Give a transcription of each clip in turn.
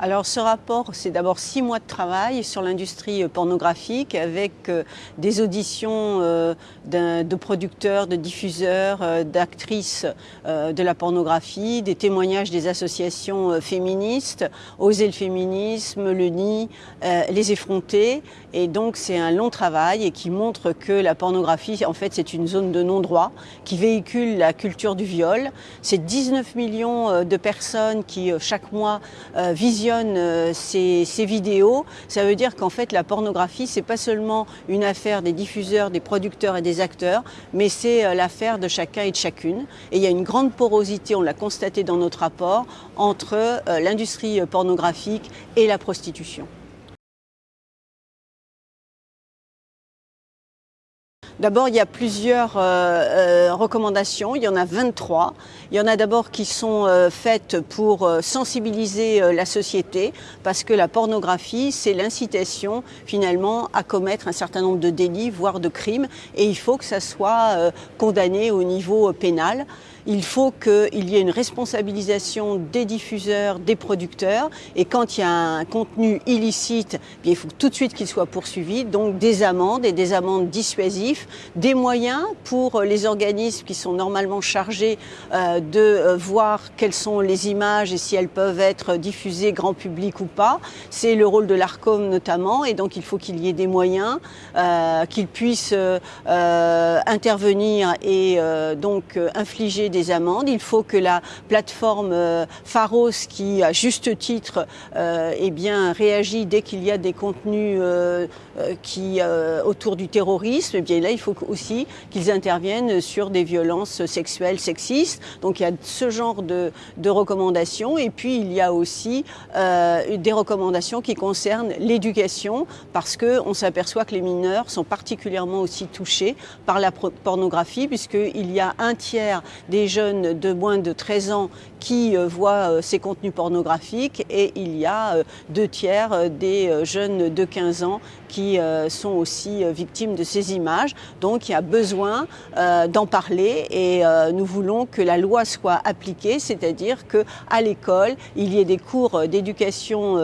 alors ce rapport, c'est d'abord six mois de travail sur l'industrie pornographique avec euh, des auditions euh, de producteurs, de diffuseurs, euh, d'actrices de la pornographie, des témoignages des associations féministes, Oser le féminisme, le NI, les effrontés. Et donc c'est un long travail et qui montre que la pornographie, en fait, c'est une zone de non-droit qui véhicule la culture du viol. C'est 19 millions de personnes qui, chaque mois, visionnent euh, ces, vidéos, ça veut dire qu'en fait la pornographie, c'est pas seulement une affaire des diffuseurs, des producteurs et des acteurs, mais c'est euh, l'affaire de chacun et de chacune. Et il y a une grande porosité, on l'a constaté dans notre rapport, entre euh, l'industrie pornographique et la prostitution. D'abord, il y a plusieurs euh, euh, recommandations, il y en a 23. Il y en a d'abord qui sont euh, faites pour sensibiliser la société, parce que la pornographie, c'est l'incitation finalement à commettre un certain nombre de délits, voire de crimes, et il faut que ça soit condamné au niveau pénal. Il faut qu'il y ait une responsabilisation des diffuseurs, des producteurs, et quand il y a un contenu illicite, il faut tout de suite qu'il soit poursuivi, donc des amendes et des amendes dissuasives des moyens pour les organismes qui sont normalement chargés euh, de euh, voir quelles sont les images et si elles peuvent être diffusées grand public ou pas. C'est le rôle de l'ARCOM notamment et donc il faut qu'il y ait des moyens, euh, qu'ils puissent intervenir et donc infliger des amendes. Il faut que la plateforme Pharos qui à juste titre eh bien, réagit dès qu'il y a des contenus qui, autour du terrorisme, eh bien il faut aussi qu'ils interviennent sur des violences sexuelles, sexistes. Donc il y a ce genre de, recommandations. Et puis il y a aussi euh, des recommandations qui concernent l'éducation, parce qu'on s'aperçoit que les mineurs sont particulièrement aussi touchés par la pornographie, puisqu'il y a un tiers des jeunes de moins de 13 ans qui euh, voient euh, ces contenus pornographiques et il y a deux tiers des jeunes de 15 ans qui sont aussi victimes de ces images. Donc il y a besoin euh, d'en parler et euh, nous voulons que la loi soit appliquée, c'est-à-dire qu'à l'école, il y ait des cours d'éducation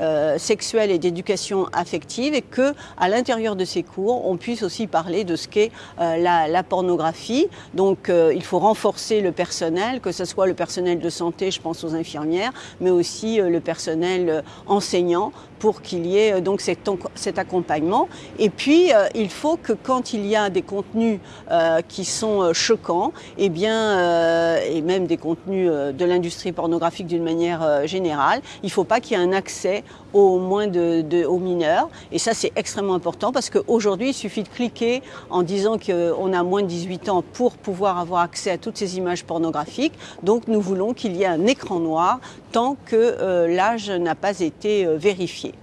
euh, sexuelle et d'éducation affective et que à l'intérieur de ces cours, on puisse aussi parler de ce qu'est la, la, pornographie. Donc il faut renforcer le personnel, que ce soit le personnel de santé, je pense aux infirmières, mais aussi le personnel enseignant pour qu'il y ait donc cet, accompagnement. Et puis, il faut que quand il y a des contenus euh, qui sont euh, choquants, et, eh bien, euh, et même des contenus de l'industrie pornographique d'une manière générale, il ne faut pas qu'il y ait un accès aux, moins de, aux mineurs. Et ça, c'est extrêmement important parce qu'aujourd'hui, il suffit de cliquer en disant qu'on a moins de 18 ans pour pouvoir avoir accès à toutes ces images pornographiques. Donc, nous voulons qu'il y ait un écran noir tant que l'âge n'a pas été vérifié.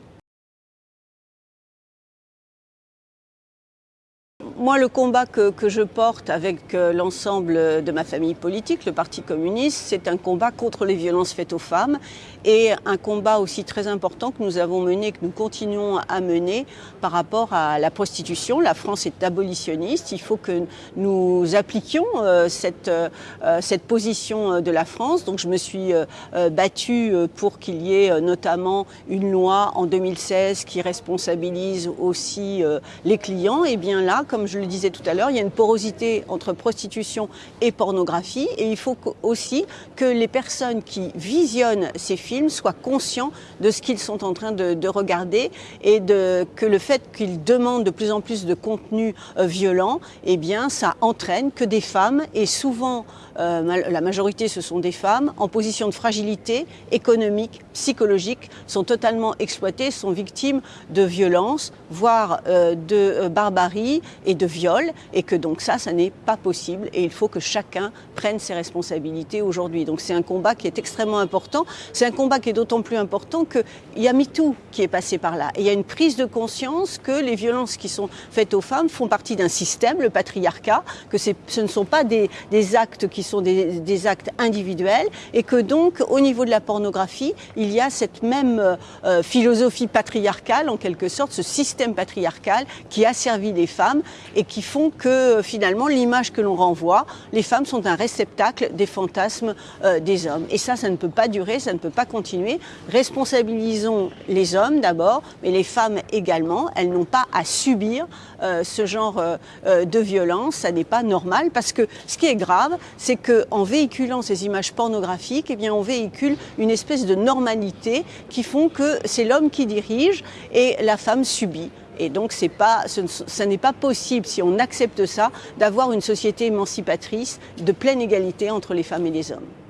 Moi, le combat que, je porte avec euh, l'ensemble de ma famille politique, le Parti communiste, c'est un combat contre les violences faites aux femmes et un combat aussi très important que nous avons mené, que nous continuons à mener par rapport à la prostitution. La France est abolitionniste. Il faut que nous appliquions euh, cette, euh, cette position de la France. Donc, je me suis battue pour qu'il y ait notamment une loi en 2016 qui responsabilise aussi les clients. Et bien là, comme je je le disais tout à l'heure, il y a une porosité entre prostitution et pornographie et il faut aussi que les personnes qui visionnent ces films soient conscients de ce qu'ils sont en train de, regarder et que le fait qu'ils demandent de plus en plus de contenu euh, violent, eh bien, ça entraîne que des femmes, et souvent euh, la majorité ce sont des femmes, en position de fragilité économique, psychologique, sont totalement exploitées, sont victimes de violences, voire euh, de barbarie et de viol et que donc ça, ça n'est pas possible et il faut que chacun prenne ses responsabilités aujourd'hui. Donc c'est un combat qui est extrêmement important. C'est un combat qui est d'autant plus important qu'il y a MeToo qui est passé par là. Il y a une prise de conscience que les violences qui sont faites aux femmes font partie d'un système, le patriarcat, que ce ne sont pas des, des actes qui sont des, actes individuels et que donc au niveau de la pornographie, il y a cette même euh, philosophie patriarcale en quelque sorte, ce système patriarcal qui a servi les femmes et qui font que finalement l'image que l'on renvoie, les femmes sont un réceptacle des fantasmes euh, des hommes. Et ça, ça ne peut pas durer, ça ne peut pas continuer. Responsabilisons les hommes d'abord, mais les femmes également. Elles n'ont pas à subir euh, ce genre euh, euh, de violence. Ça n'est pas normal parce que ce qui est grave, c'est qu'en véhiculant ces images pornographiques, eh on véhicule une espèce de normalité qui font que c'est l'homme qui dirige et la femme subit. Et donc, c'est pas, ce n'est pas possible, si on accepte ça, d'avoir une société émancipatrice de pleine égalité entre les femmes et les hommes.